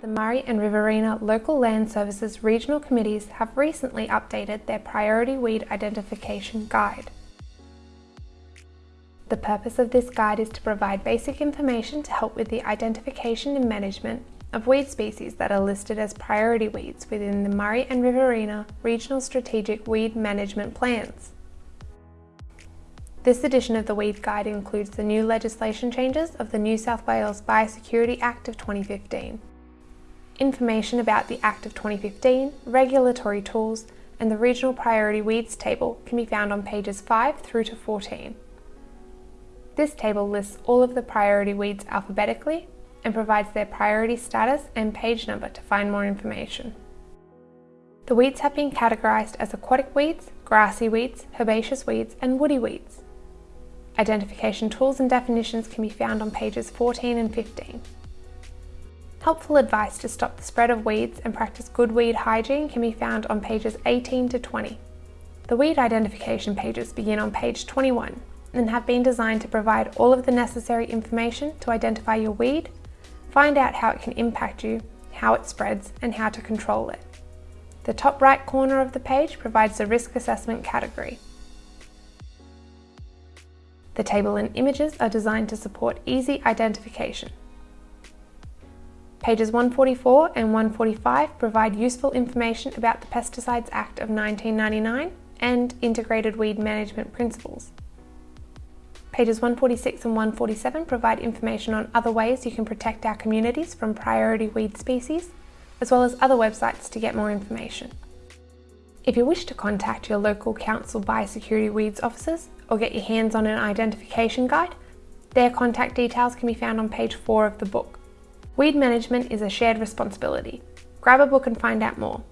The Murray and Riverina Local Land Services Regional Committees have recently updated their Priority Weed Identification Guide. The purpose of this guide is to provide basic information to help with the identification and management of weed species that are listed as priority weeds within the Murray and Riverina Regional Strategic Weed Management Plans. This edition of the Weed Guide includes the new legislation changes of the New South Wales Biosecurity Act of 2015 information about the Act of 2015, regulatory tools, and the Regional Priority Weeds table can be found on pages 5 through to 14. This table lists all of the priority weeds alphabetically and provides their priority status and page number to find more information. The weeds have been categorised as aquatic weeds, grassy weeds, herbaceous weeds and woody weeds. Identification tools and definitions can be found on pages 14 and 15. Helpful advice to stop the spread of weeds and practice good weed hygiene can be found on pages 18 to 20. The weed identification pages begin on page 21 and have been designed to provide all of the necessary information to identify your weed, find out how it can impact you, how it spreads and how to control it. The top right corner of the page provides the risk assessment category. The table and images are designed to support easy identification. Pages 144 and 145 provide useful information about the Pesticides Act of 1999 and Integrated Weed Management Principles. Pages 146 and 147 provide information on other ways you can protect our communities from priority weed species, as well as other websites to get more information. If you wish to contact your local council biosecurity weeds officers or get your hands on an identification guide, their contact details can be found on page 4 of the book. Weed management is a shared responsibility. Grab a book and find out more.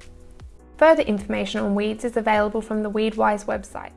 Further information on weeds is available from the Weedwise website.